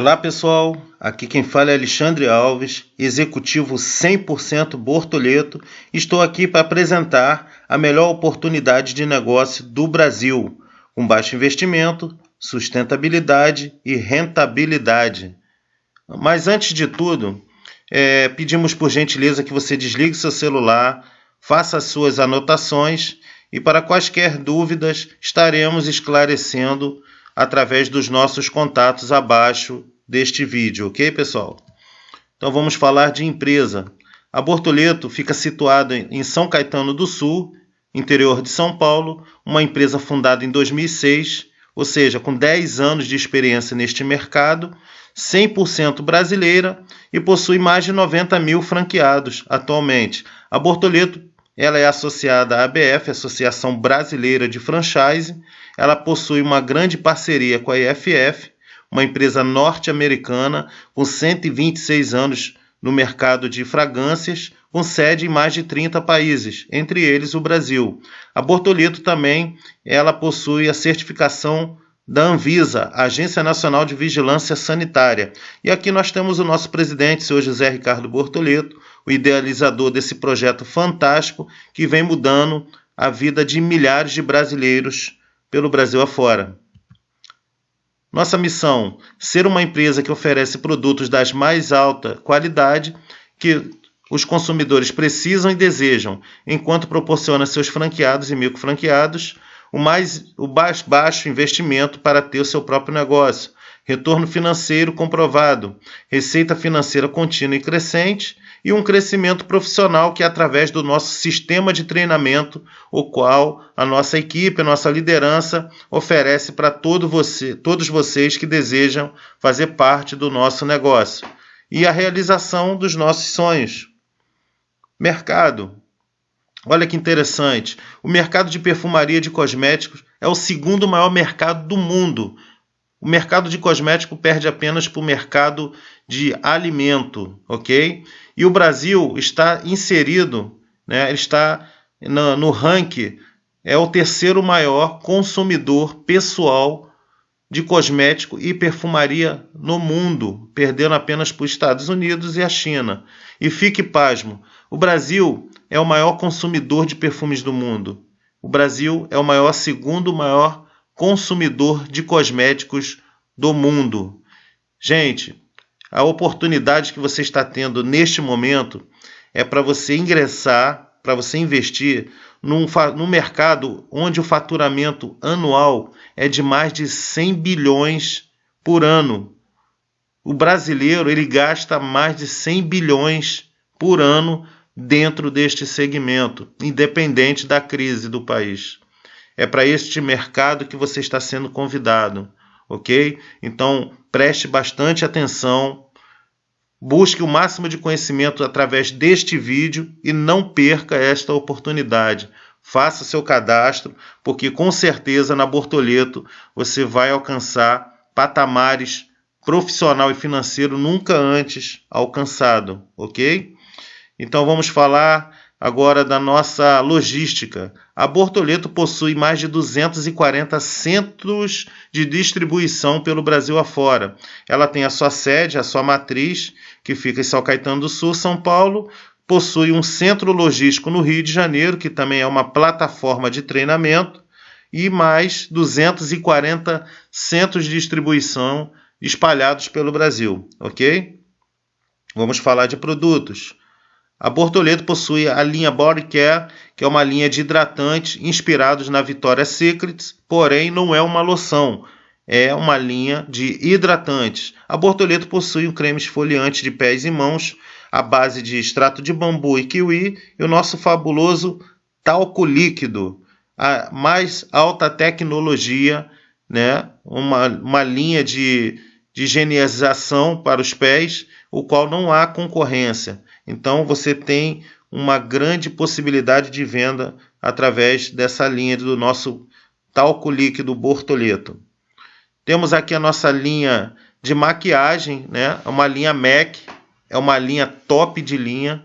Olá pessoal, aqui quem fala é Alexandre Alves, executivo 100% Bortoleto. Estou aqui para apresentar a melhor oportunidade de negócio do Brasil, com baixo investimento, sustentabilidade e rentabilidade. Mas antes de tudo, é, pedimos por gentileza que você desligue seu celular, faça as suas anotações e para quaisquer dúvidas estaremos esclarecendo através dos nossos contatos abaixo deste vídeo, ok, pessoal? Então vamos falar de empresa. A Bortoleto fica situada em São Caetano do Sul, interior de São Paulo, uma empresa fundada em 2006, ou seja, com 10 anos de experiência neste mercado, 100% brasileira e possui mais de 90 mil franqueados atualmente. A Bortoleto ela é associada à ABF, Associação Brasileira de Franchise. Ela possui uma grande parceria com a IFF, uma empresa norte-americana com 126 anos no mercado de fragrâncias, com sede em mais de 30 países, entre eles o Brasil. A Bortolito também ela possui a certificação da Anvisa, Agência Nacional de Vigilância Sanitária. E aqui nós temos o nosso presidente, senhor José Ricardo Bortoleto, o idealizador desse projeto fantástico que vem mudando a vida de milhares de brasileiros pelo Brasil afora. Nossa missão: ser uma empresa que oferece produtos das mais alta qualidade que os consumidores precisam e desejam, enquanto proporciona seus franqueados e microfranqueados o mais o baixo investimento para ter o seu próprio negócio, retorno financeiro comprovado, receita financeira contínua e crescente e um crescimento profissional que é através do nosso sistema de treinamento, o qual a nossa equipe, a nossa liderança oferece para todo você, todos vocês que desejam fazer parte do nosso negócio e a realização dos nossos sonhos. Mercado. Olha que interessante. O mercado de perfumaria de cosméticos é o segundo maior mercado do mundo. O mercado de cosmético perde apenas para o mercado de alimento, ok? E o Brasil está inserido, né, está no, no ranking, é o terceiro maior consumidor pessoal de cosmético e perfumaria no mundo, perdendo apenas para os Estados Unidos e a China. E fique pasmo, o Brasil é o maior consumidor de perfumes do mundo. O Brasil é o maior segundo maior consumidor de cosméticos do mundo. Gente, a oportunidade que você está tendo neste momento é para você ingressar, para você investir num, num mercado onde o faturamento anual é de mais de 100 bilhões por ano. O brasileiro ele gasta mais de 100 bilhões por ano dentro deste segmento, independente da crise do país. É para este mercado que você está sendo convidado, ok? Então preste bastante atenção, busque o máximo de conhecimento através deste vídeo e não perca esta oportunidade. Faça seu cadastro, porque com certeza na Bortoleto você vai alcançar patamares profissional e financeiro nunca antes alcançado, ok? Então vamos falar agora da nossa logística. A Bortoleto possui mais de 240 centros de distribuição pelo Brasil afora. Ela tem a sua sede, a sua matriz, que fica em São Caetano do Sul, São Paulo. Possui um centro logístico no Rio de Janeiro, que também é uma plataforma de treinamento, e mais 240 centros de distribuição espalhados pelo Brasil, ok? Vamos falar de produtos. A Bortoleto possui a linha Body Care, que é uma linha de hidratantes inspirados na Victoria's Secret, porém não é uma loção, é uma linha de hidratantes. A Bortoleto possui um creme esfoliante de pés e mãos à base de extrato de bambu e kiwi e o nosso fabuloso talco líquido, a mais alta tecnologia, né? uma, uma linha de, de higienização para os pés, o qual não há concorrência. Então você tem uma grande possibilidade de venda através dessa linha do nosso talco líquido Bortoleto. Temos aqui a nossa linha de maquiagem, né? uma linha MAC, é uma linha top de linha,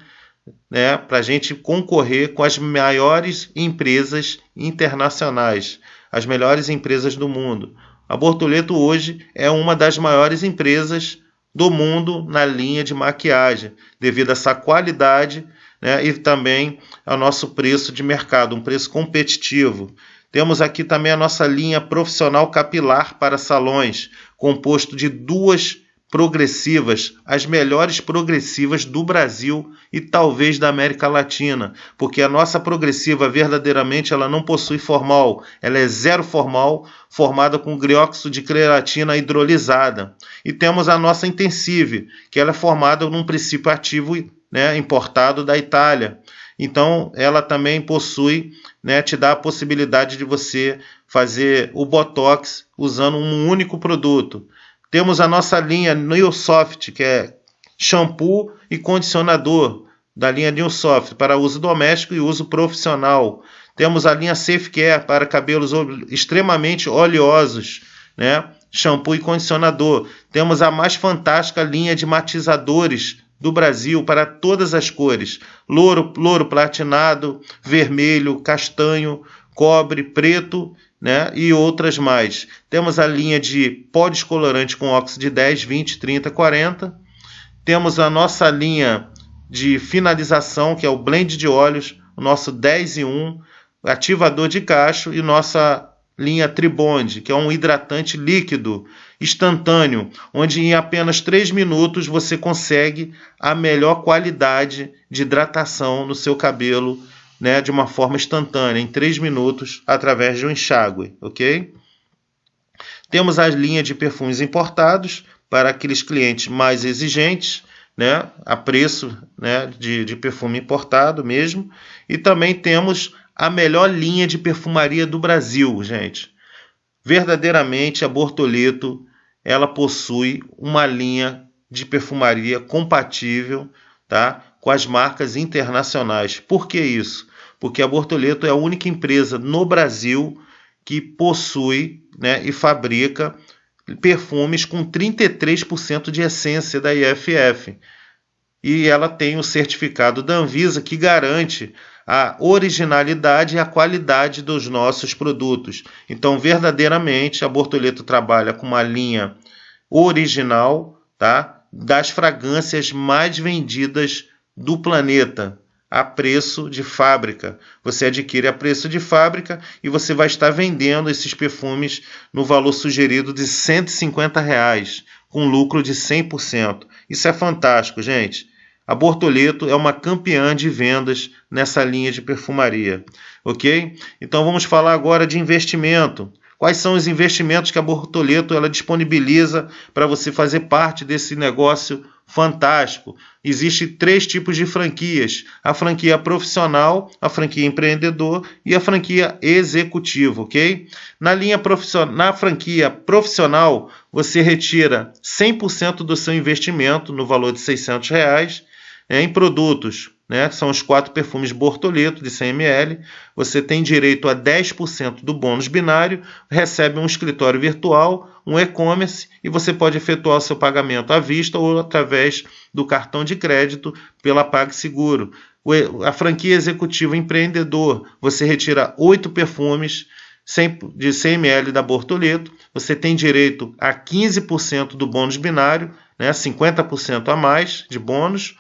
né? para a gente concorrer com as maiores empresas internacionais, as melhores empresas do mundo. A Bortoleto hoje é uma das maiores empresas do mundo na linha de maquiagem, devido a essa qualidade né, e também ao nosso preço de mercado, um preço competitivo. Temos aqui também a nossa linha profissional capilar para salões, composto de duas progressivas, as melhores progressivas do Brasil e talvez da América Latina, porque a nossa progressiva verdadeiramente ela não possui formal, ela é zero formal, formada com grióxido de creatina hidrolisada. E temos a nossa intensive, que ela é formada num princípio ativo né, importado da Itália. Então, ela também possui, né, te dá a possibilidade de você fazer o Botox usando um único produto. Temos a nossa linha Newsoft, que é shampoo e condicionador da linha Newsoft para uso doméstico e uso profissional. Temos a linha Safe Care para cabelos extremamente oleosos, né? Shampoo e condicionador. Temos a mais fantástica linha de matizadores do Brasil para todas as cores: louro, louro platinado, vermelho, castanho, cobre, preto né? e outras mais. Temos a linha de pó descolorante com óxido de 10, 20, 30, 40. Temos a nossa linha de finalização, que é o blend de óleos, o nosso 10 e 1, ativador de cacho e nossa linha Tribond, que é um hidratante líquido instantâneo, onde em apenas 3 minutos você consegue a melhor qualidade de hidratação no seu cabelo né, de uma forma instantânea, em 3 minutos, através de um enxágue, ok? Temos a linha de perfumes importados para aqueles clientes mais exigentes, né, a preço né, de, de perfume importado mesmo. E também temos a melhor linha de perfumaria do Brasil, gente. Verdadeiramente, a Bortoleto ela possui uma linha de perfumaria compatível tá, com as marcas internacionais. Por que isso? Porque a Bortoleto é a única empresa no Brasil que possui né, e fabrica perfumes com 33% de essência da IFF. E ela tem o certificado da Anvisa que garante a originalidade e a qualidade dos nossos produtos. Então, verdadeiramente, a Bortoleto trabalha com uma linha original, tá? Das fragrâncias mais vendidas do planeta a preço de fábrica. Você adquire a preço de fábrica e você vai estar vendendo esses perfumes no valor sugerido de 150 reais, com lucro de 100%. Isso é fantástico, gente. A Bortoleto é uma campeã de vendas nessa linha de perfumaria, ok? Então vamos falar agora de investimento. Quais são os investimentos que a Bortoleto ela disponibiliza para você fazer parte desse negócio fantástico. Existem três tipos de franquias: a franquia profissional, a franquia empreendedor e a franquia executivo, ok? Na linha profissional, na franquia profissional, você retira 100% do seu investimento no valor de 600 reais é, em produtos né, são os quatro perfumes Bortoleto de 100 ml. Você tem direito a 10% do bônus binário, recebe um escritório virtual, um e-commerce e você pode efetuar o seu pagamento à vista ou através do cartão de crédito pela PagSeguro. A franquia executiva empreendedor, você retira oito perfumes de 100 ml da Bortoleto, você tem direito a 15% do bônus binário, né, 50% a mais de bônus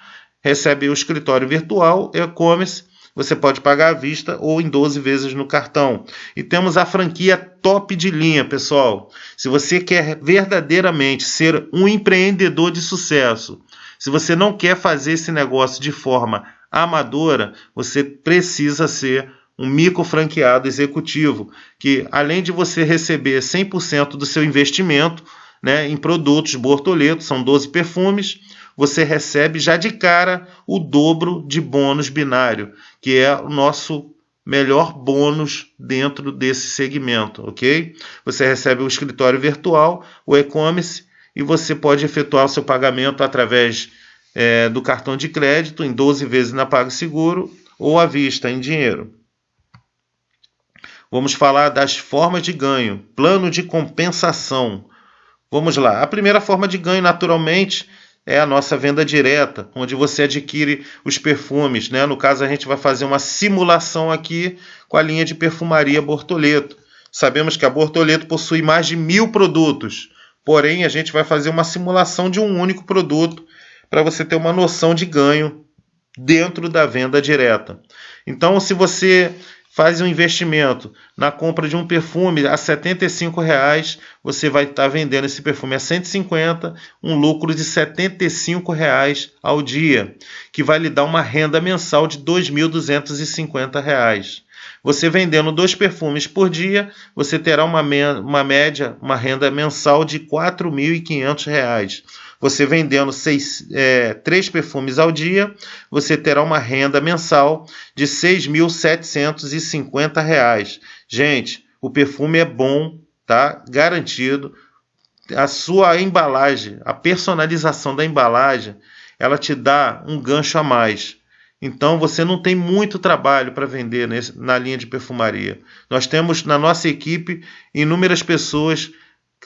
recebe o escritório virtual, e-commerce, você pode pagar à vista ou em 12 vezes no cartão. E temos a franquia top de linha, pessoal. Se você quer verdadeiramente ser um empreendedor de sucesso, se você não quer fazer esse negócio de forma amadora, você precisa ser um micro franqueado executivo, que além de você receber 100% do seu investimento né, em produtos Bortoleto, são 12 perfumes, você recebe já de cara o dobro de bônus binário, que é o nosso melhor bônus dentro desse segmento, ok? Você recebe o escritório virtual, o e-commerce, e você pode efetuar o seu pagamento através é, do cartão de crédito em 12 vezes na PagSeguro ou à vista em dinheiro. Vamos falar das formas de ganho, plano de compensação. Vamos lá. A primeira forma de ganho, naturalmente, é a nossa venda direta, onde você adquire os perfumes. Né? No caso, a gente vai fazer uma simulação aqui com a linha de perfumaria Bortoleto. Sabemos que a Bortoleto possui mais de mil produtos, porém a gente vai fazer uma simulação de um único produto para você ter uma noção de ganho dentro da venda direta. Então, se você faz um investimento na compra de um perfume a 75 reais, você vai estar tá vendendo esse perfume a 150, um lucro de 75 reais ao dia, que vai lhe dar uma renda mensal de R$ 2.250. Você vendendo dois perfumes por dia, você terá uma, uma média, uma renda mensal de R$ 4.500 você vendendo seis, é, três perfumes ao dia, você terá uma renda mensal de R$ 6.750. Gente, o perfume é bom, tá? Garantido. A sua embalagem, a personalização da embalagem, ela te dá um gancho a mais. Então você não tem muito trabalho para vender nesse, na linha de perfumaria. Nós temos na nossa equipe inúmeras pessoas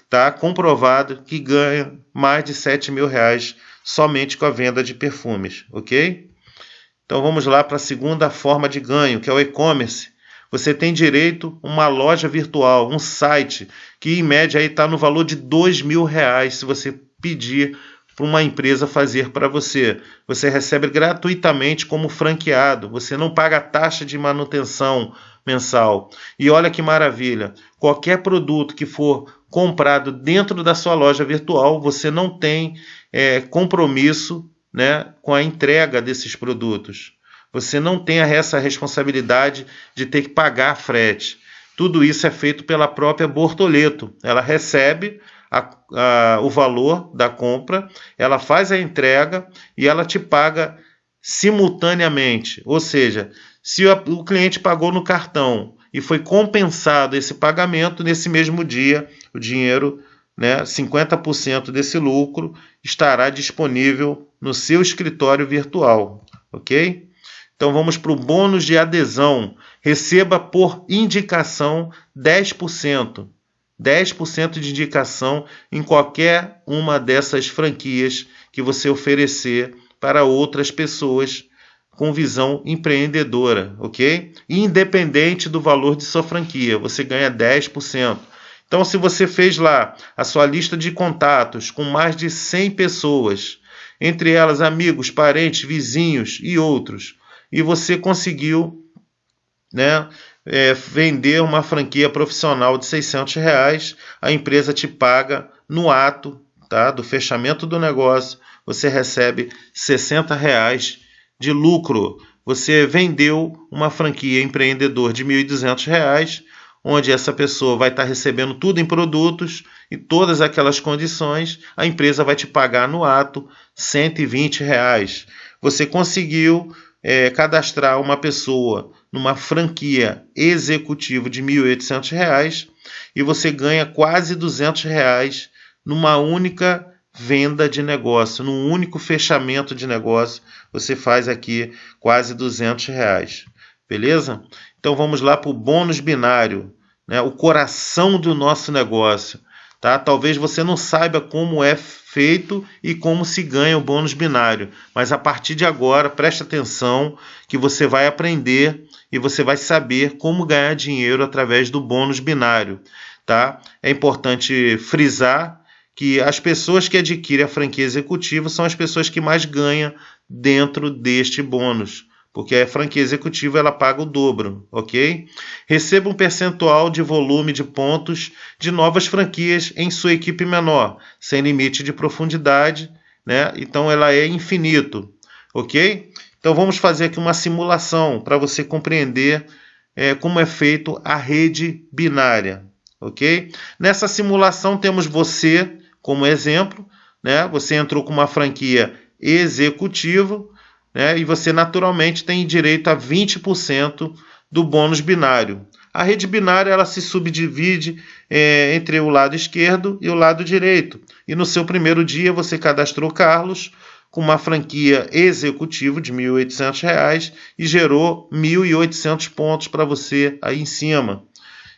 está comprovado que ganha mais de 7 mil reais somente com a venda de perfumes, ok? Então vamos lá para a segunda forma de ganho, que é o e-commerce. Você tem direito a uma loja virtual, um site, que em média está no valor de dois mil reais se você pedir para uma empresa fazer para você. Você recebe gratuitamente como franqueado, você não paga taxa de manutenção mensal. E olha que maravilha, qualquer produto que for comprado dentro da sua loja virtual, você não tem é, compromisso né, com a entrega desses produtos. Você não tem essa responsabilidade de ter que pagar frete. Tudo isso é feito pela própria Bortoleto. Ela recebe a, a, o valor da compra, ela faz a entrega e ela te paga simultaneamente. Ou seja, se o cliente pagou no cartão e foi compensado esse pagamento, nesse mesmo dia, o dinheiro, né, 50% desse lucro, estará disponível no seu escritório virtual, ok? Então vamos para o bônus de adesão. Receba por indicação 10%. 10% de indicação em qualquer uma dessas franquias que você oferecer para outras pessoas com visão empreendedora, ok? Independente do valor de sua franquia, você ganha 10%. Então, se você fez lá a sua lista de contatos com mais de 100 pessoas, entre elas amigos, parentes, vizinhos e outros, e você conseguiu né, é, vender uma franquia profissional de 600 reais, a empresa te paga no ato tá, do fechamento do negócio, você recebe 60 reais de lucro. Você vendeu uma franquia empreendedor de R$ 1.200, onde essa pessoa vai estar recebendo tudo em produtos e todas aquelas condições, a empresa vai te pagar no ato 120 reais. Você conseguiu é, cadastrar uma pessoa numa franquia executiva de R$ 1.800 e você ganha quase 200 reais numa única venda de negócio, num único fechamento de negócio, você faz aqui quase 200 reais. Beleza? Então vamos lá para o bônus binário, né? o coração do nosso negócio. Tá? Talvez você não saiba como é feito e como se ganha o bônus binário, mas a partir de agora preste atenção que você vai aprender e você vai saber como ganhar dinheiro através do bônus binário. Tá? É importante frisar que as pessoas que adquirem a franquia executiva são as pessoas que mais ganham dentro deste bônus, porque a franquia executiva ela paga o dobro, ok? Receba um percentual de volume de pontos de novas franquias em sua equipe menor, sem limite de profundidade, né? Então ela é infinito, ok? Então vamos fazer aqui uma simulação para você compreender é, como é feito a rede binária, ok? Nessa simulação temos você como exemplo, né? Você entrou com uma franquia executiva, né? E você naturalmente tem direito a 20% do bônus binário. A rede binária ela se subdivide é, entre o lado esquerdo e o lado direito. E no seu primeiro dia você cadastrou Carlos com uma franquia executiva de R$ 1.800 e gerou 1.800 pontos para você aí em cima.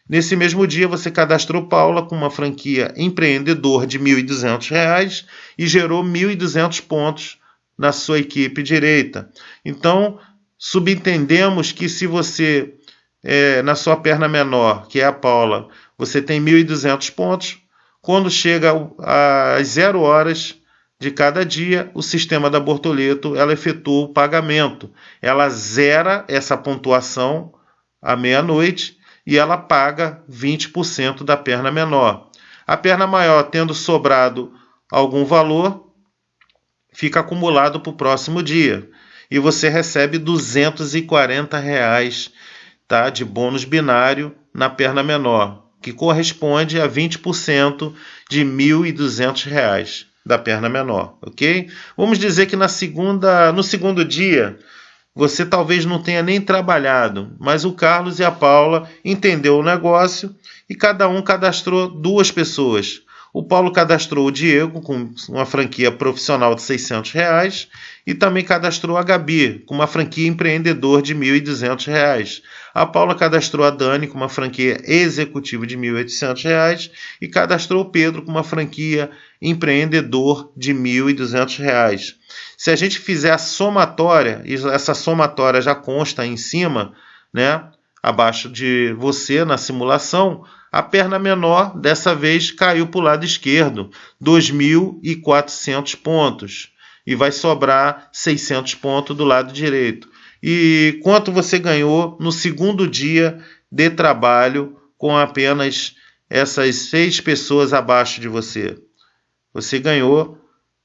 Nesse mesmo dia, você cadastrou Paula com uma franquia empreendedor de R$ 1.200 e gerou 1.200 pontos na sua equipe direita. Então, subentendemos que se você é, na sua perna menor, que é a Paula, você tem 1.200 pontos. Quando chega às zero horas de cada dia, o sistema da Bortoleto ela efetua o pagamento. Ela zera essa pontuação à meia-noite e ela paga 20% da perna menor. A perna maior, tendo sobrado algum valor, fica acumulado para o próximo dia. E você recebe 240 reais tá, de bônus binário na perna menor, que corresponde a 20% de R$ 1.200 da perna menor, ok? Vamos dizer que na segunda, no segundo dia você talvez não tenha nem trabalhado, mas o Carlos e a Paula entendeu o negócio e cada um cadastrou duas pessoas. O Paulo cadastrou o Diego com uma franquia profissional de 600 reais e também cadastrou a Gabi com uma franquia empreendedor de 1.200 reais. A Paula cadastrou a Dani com uma franquia executiva de 1.800 reais e cadastrou o Pedro com uma franquia empreendedor de 1.200 reais. Se a gente fizer a somatória, e essa somatória já consta em cima, né, abaixo de você na simulação, a perna menor dessa vez caiu para o lado esquerdo, 2.400 pontos. E vai sobrar 600 pontos do lado direito. E quanto você ganhou no segundo dia de trabalho com apenas essas seis pessoas abaixo de você? Você ganhou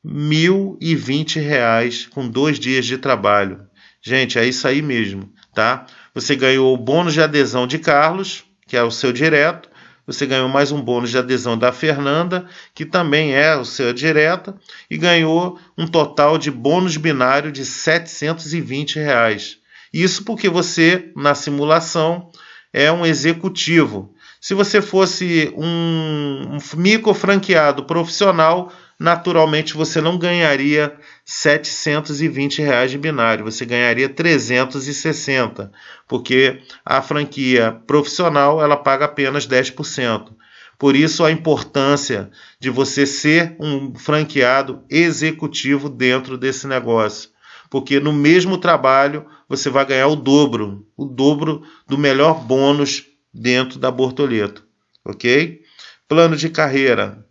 R$ 1.020 com dois dias de trabalho. Gente, é isso aí mesmo, tá? Você ganhou o bônus de adesão de Carlos, que é o seu direto, você ganhou mais um bônus de adesão da Fernanda, que também é o seu direta, e ganhou um total de bônus binário de 720 reais. Isso porque você, na simulação, é um executivo. Se você fosse um, um micro franqueado profissional, naturalmente você não ganharia 720 reais de binário, você ganharia 360, porque a franquia profissional ela paga apenas 10%. Por isso a importância de você ser um franqueado executivo dentro desse negócio, porque no mesmo trabalho você vai ganhar o dobro, o dobro do melhor bônus dentro da Bortoleto, ok? Plano de carreira,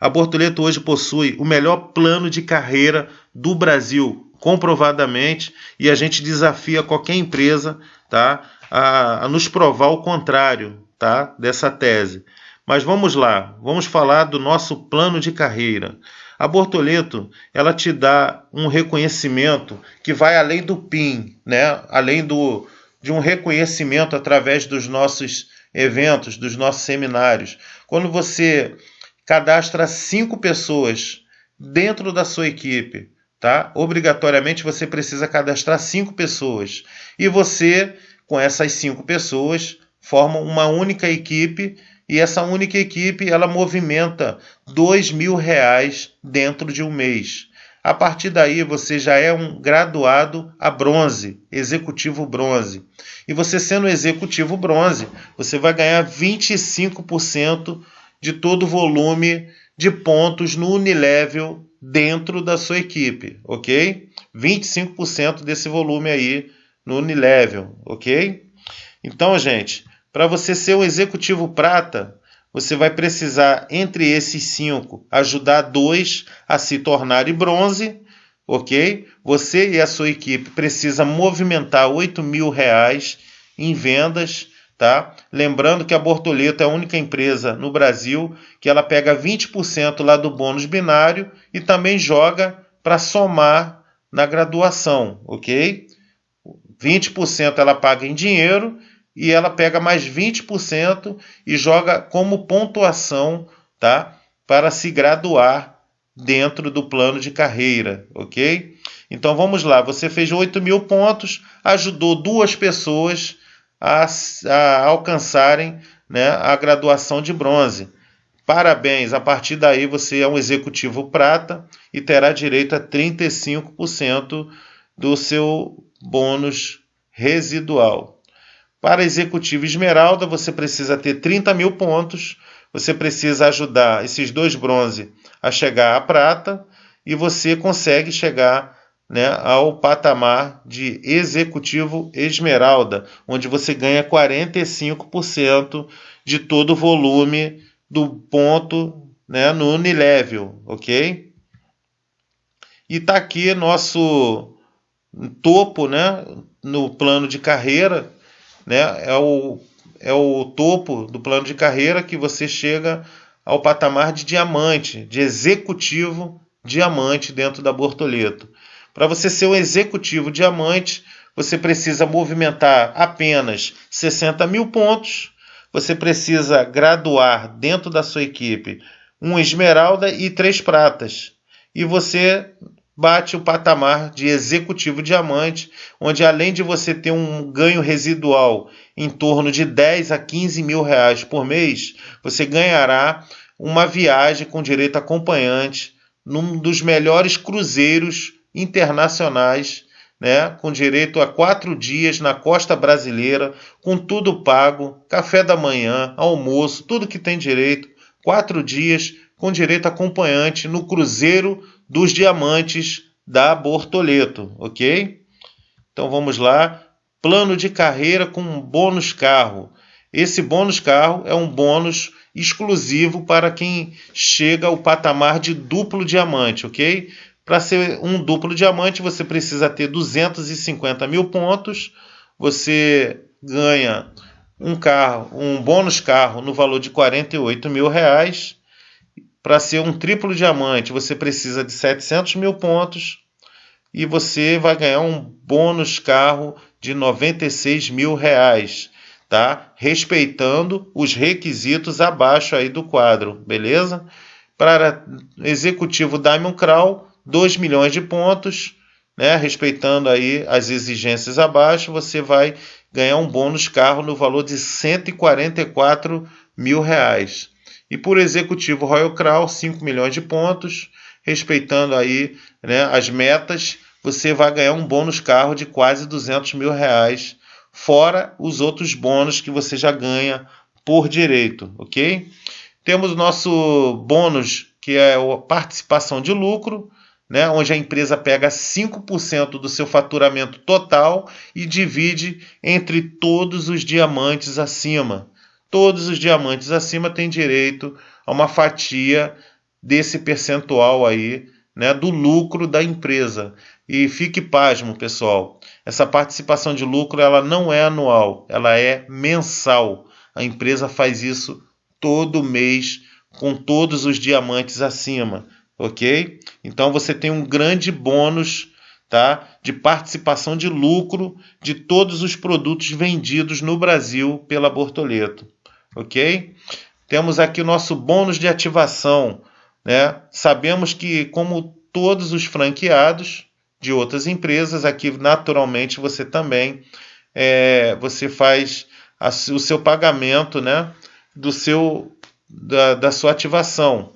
a Bortoleto hoje possui o melhor plano de carreira do Brasil, comprovadamente, e a gente desafia qualquer empresa tá, a, a nos provar o contrário tá, dessa tese. Mas vamos lá, vamos falar do nosso plano de carreira. A Bortoleto, ela te dá um reconhecimento que vai além do PIN, né? além do, de um reconhecimento através dos nossos eventos, dos nossos seminários. Quando você cadastra cinco pessoas dentro da sua equipe, tá? Obrigatoriamente você precisa cadastrar cinco pessoas e você, com essas cinco pessoas, forma uma única equipe e essa única equipe ela movimenta dois mil reais dentro de um mês. A partir daí você já é um graduado a bronze, executivo bronze. E você sendo executivo bronze, você vai ganhar 25% de todo o volume de pontos no Unilevel dentro da sua equipe, ok? 25% desse volume aí no Unilevel, ok? Então, gente, para você ser um executivo prata, você vai precisar, entre esses cinco, ajudar dois a se tornarem bronze, ok? Você e a sua equipe precisa movimentar 8 mil reais em vendas Tá? Lembrando que a Bortoleto é a única empresa no Brasil que ela pega 20% lá do bônus binário e também joga para somar na graduação, ok? 20% ela paga em dinheiro e ela pega mais 20% e joga como pontuação, tá? Para se graduar dentro do plano de carreira, ok? Então vamos lá, você fez 8 mil pontos, ajudou duas pessoas a, a alcançarem né, a graduação de bronze. Parabéns, a partir daí você é um executivo prata e terá direito a 35% do seu bônus residual. Para executivo esmeralda, você precisa ter 30 mil pontos, você precisa ajudar esses dois bronze a chegar à prata e você consegue chegar né, ao patamar de executivo esmeralda, onde você ganha 45% de todo o volume do ponto né, no Unilevel, ok? E está aqui nosso topo né, no plano de carreira, né, é, o, é o topo do plano de carreira que você chega ao patamar de diamante, de executivo diamante dentro da Bortoleto. Para você ser um executivo diamante, você precisa movimentar apenas 60 mil pontos, você precisa graduar dentro da sua equipe um esmeralda e três pratas. E você bate o patamar de executivo diamante, onde além de você ter um ganho residual em torno de 10 a 15 mil reais por mês, você ganhará uma viagem com direito acompanhante num dos melhores cruzeiros internacionais, né, com direito a quatro dias na costa brasileira, com tudo pago, café da manhã, almoço, tudo que tem direito, quatro dias com direito acompanhante no Cruzeiro dos Diamantes da Bortoleto, ok? Então vamos lá, plano de carreira com um bônus carro. Esse bônus carro é um bônus exclusivo para quem chega ao patamar de duplo diamante, ok? Para ser um duplo diamante, você precisa ter 250 mil pontos. Você ganha um carro, um bônus carro no valor de 48 mil reais. Para ser um triplo diamante, você precisa de 700 mil pontos e você vai ganhar um bônus carro de 96 mil reais, tá? Respeitando os requisitos abaixo aí do quadro, beleza? Para executivo Diamond Crown, 2 milhões de pontos, né, respeitando aí as exigências abaixo, você vai ganhar um bônus carro no valor de 144 mil reais. E por executivo Royal Crown, 5 milhões de pontos, respeitando aí né, as metas, você vai ganhar um bônus carro de quase 200 mil reais, fora os outros bônus que você já ganha por direito, ok? Temos o nosso bônus, que é a participação de lucro, né, onde a empresa pega 5% do seu faturamento total e divide entre todos os diamantes acima. Todos os diamantes acima têm direito a uma fatia desse percentual aí, né, do lucro da empresa. E fique pasmo, pessoal. Essa participação de lucro ela não é anual, ela é mensal. A empresa faz isso todo mês com todos os diamantes acima ok? Então você tem um grande bônus tá, de participação de lucro de todos os produtos vendidos no Brasil pela Bortoleto, ok? Temos aqui o nosso bônus de ativação, né? Sabemos que como todos os franqueados de outras empresas, aqui naturalmente você também é, você faz a, o seu pagamento, né? Do seu da, da sua ativação,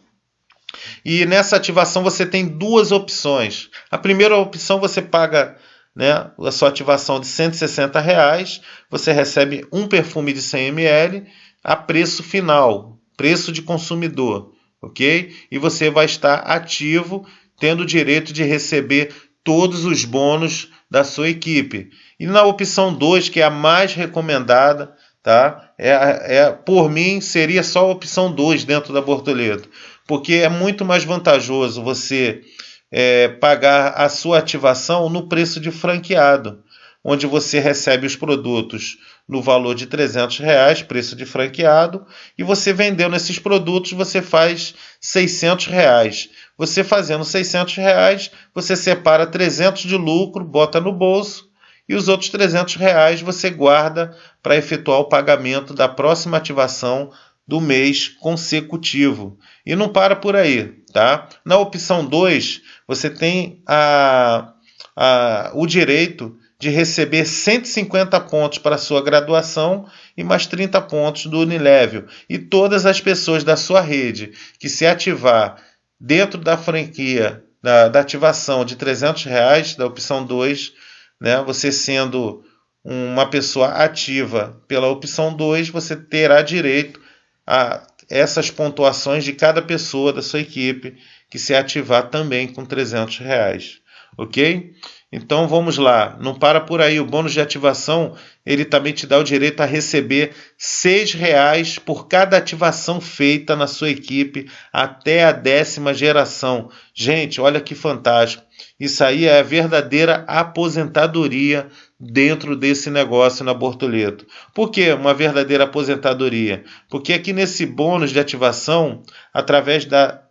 e nessa ativação você tem duas opções. A primeira opção você paga né, a sua ativação de 160 reais, você recebe um perfume de 100 ml a preço final, preço de consumidor, ok? E você vai estar ativo, tendo o direito de receber todos os bônus da sua equipe. E na opção 2, que é a mais recomendada, tá? É, é, por mim, seria só a opção 2 dentro da Bortoleto porque é muito mais vantajoso você é, pagar a sua ativação no preço de franqueado, onde você recebe os produtos no valor de 300 reais, preço de franqueado, e você vendendo esses produtos, você faz 600 reais. Você fazendo 600 reais, você separa 300 de lucro, bota no bolso, e os outros 300 reais você guarda para efetuar o pagamento da próxima ativação do mês consecutivo. E não para por aí, tá? Na opção 2, você tem a, a, o direito de receber 150 pontos para sua graduação e mais 30 pontos do Unilevel. E todas as pessoas da sua rede que se ativar dentro da franquia da, da ativação de 300 reais, da opção 2, né, você sendo uma pessoa ativa pela opção 2, você terá direito a essas pontuações de cada pessoa da sua equipe que se ativar também com 300 reais. ok? Então vamos lá, não para por aí. O bônus de ativação ele também te dá o direito a receber seis reais por cada ativação feita na sua equipe até a décima geração. Gente, olha que fantástico! Isso aí é a verdadeira aposentadoria dentro desse negócio na Bortoleto. Por que uma verdadeira aposentadoria? Porque aqui nesse bônus de ativação, através da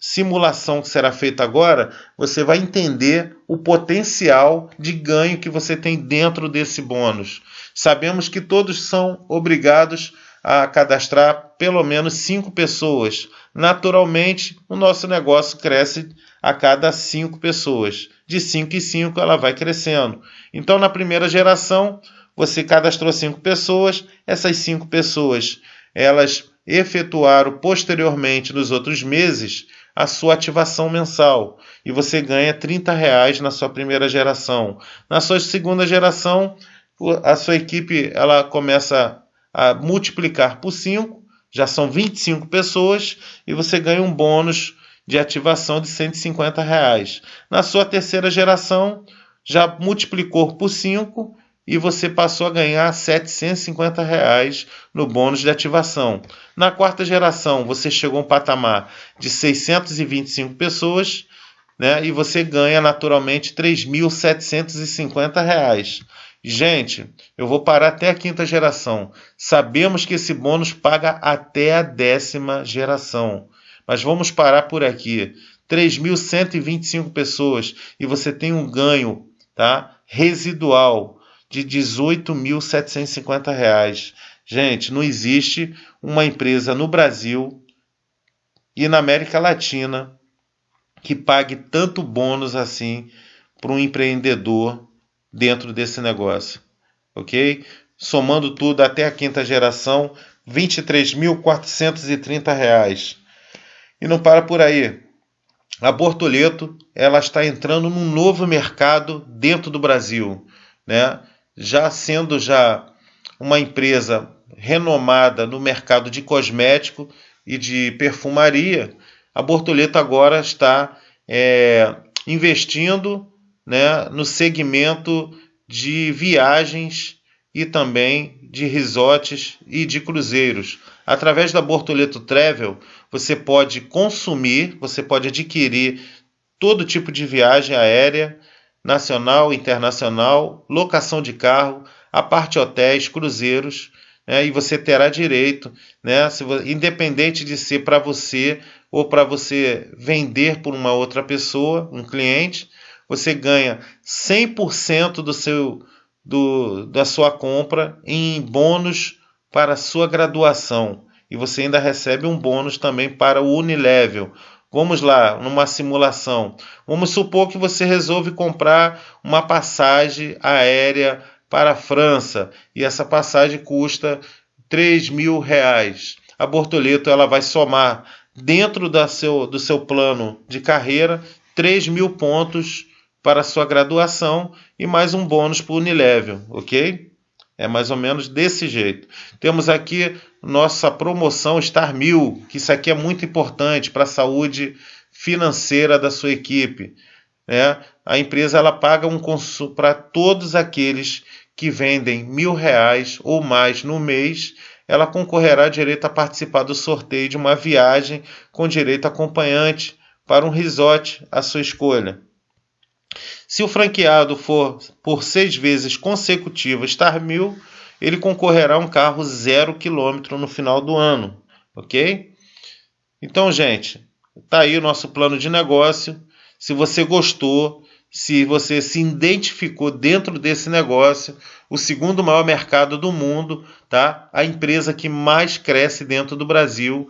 simulação que será feita agora, você vai entender o potencial de ganho que você tem dentro desse bônus. Sabemos que todos são obrigados a cadastrar pelo menos cinco pessoas. Naturalmente, o nosso negócio cresce a cada cinco pessoas. De cinco em cinco, ela vai crescendo. Então, na primeira geração, você cadastrou cinco pessoas. Essas cinco pessoas, elas efetuaram posteriormente nos outros meses a sua ativação mensal e você ganha 30 reais na sua primeira geração. Na sua segunda geração, a sua equipe ela começa a multiplicar por 5, já são 25 pessoas e você ganha um bônus de ativação de 150 reais. Na sua terceira geração, já multiplicou por 5 e você passou a ganhar 750 reais no bônus de ativação. Na quarta geração, você chegou a um patamar de 625 pessoas né, e você ganha naturalmente 3.750 reais. Gente, eu vou parar até a quinta geração. Sabemos que esse bônus paga até a décima geração. Mas vamos parar por aqui. 3.125 pessoas e você tem um ganho tá, residual de R$ 18.750. Gente, não existe uma empresa no Brasil e na América Latina que pague tanto bônus assim para um empreendedor dentro desse negócio, ok? Somando tudo até a quinta geração, R$ 23.430. E não para por aí. A Bortoleto ela está entrando num novo mercado dentro do Brasil, né? já sendo já uma empresa renomada no mercado de cosmético e de perfumaria, a Bortoleto agora está é, investindo né, no segmento de viagens e também de resorts e de cruzeiros. Através da Bortoleto Travel, você pode consumir, você pode adquirir todo tipo de viagem aérea nacional, internacional, locação de carro, a parte hotéis, cruzeiros, né, e você terá direito, né, se, independente de ser para você ou para você vender por uma outra pessoa, um cliente, você ganha 100% do seu do, da sua compra em bônus para a sua graduação. E você ainda recebe um bônus também para o Unilevel, Vamos lá, numa simulação. Vamos supor que você resolve comprar uma passagem aérea para a França e essa passagem custa 3 mil reais. A Bortoleto ela vai somar dentro da seu, do seu plano de carreira 3 mil pontos para sua graduação e mais um bônus para o Unilevel, ok? É mais ou menos desse jeito. Temos aqui nossa promoção Star Mil, que isso aqui é muito importante para a saúde financeira da sua equipe. Né? A empresa ela paga um consumo para todos aqueles que vendem mil reais ou mais no mês, ela concorrerá direito a participar do sorteio de uma viagem com direito acompanhante para um resort à sua escolha. Se o franqueado for por seis vezes consecutivas Star Mil, ele concorrerá a um carro zero quilômetro no final do ano, ok? Então, gente, tá aí o nosso plano de negócio. Se você gostou, se você se identificou dentro desse negócio, o segundo maior mercado do mundo, tá? A empresa que mais cresce dentro do Brasil,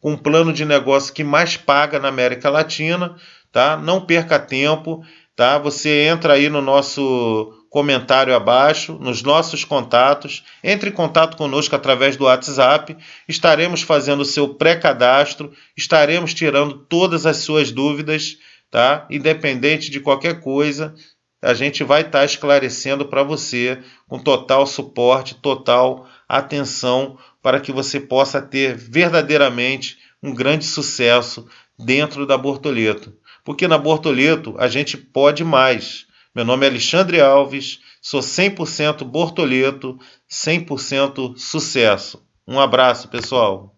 com um plano de negócio que mais paga na América Latina, tá? Não perca tempo tá? Você entra aí no nosso comentário abaixo, nos nossos contatos, entre em contato conosco através do WhatsApp, estaremos fazendo o seu pré-cadastro, estaremos tirando todas as suas dúvidas, tá? Independente de qualquer coisa, a gente vai estar tá esclarecendo para você com total suporte, total atenção para que você possa ter verdadeiramente um grande sucesso dentro da Bortoleto. porque na Bortoleto a gente pode mais. Meu nome é Alexandre Alves, sou 100% Bortoleto, 100% sucesso. Um abraço, pessoal.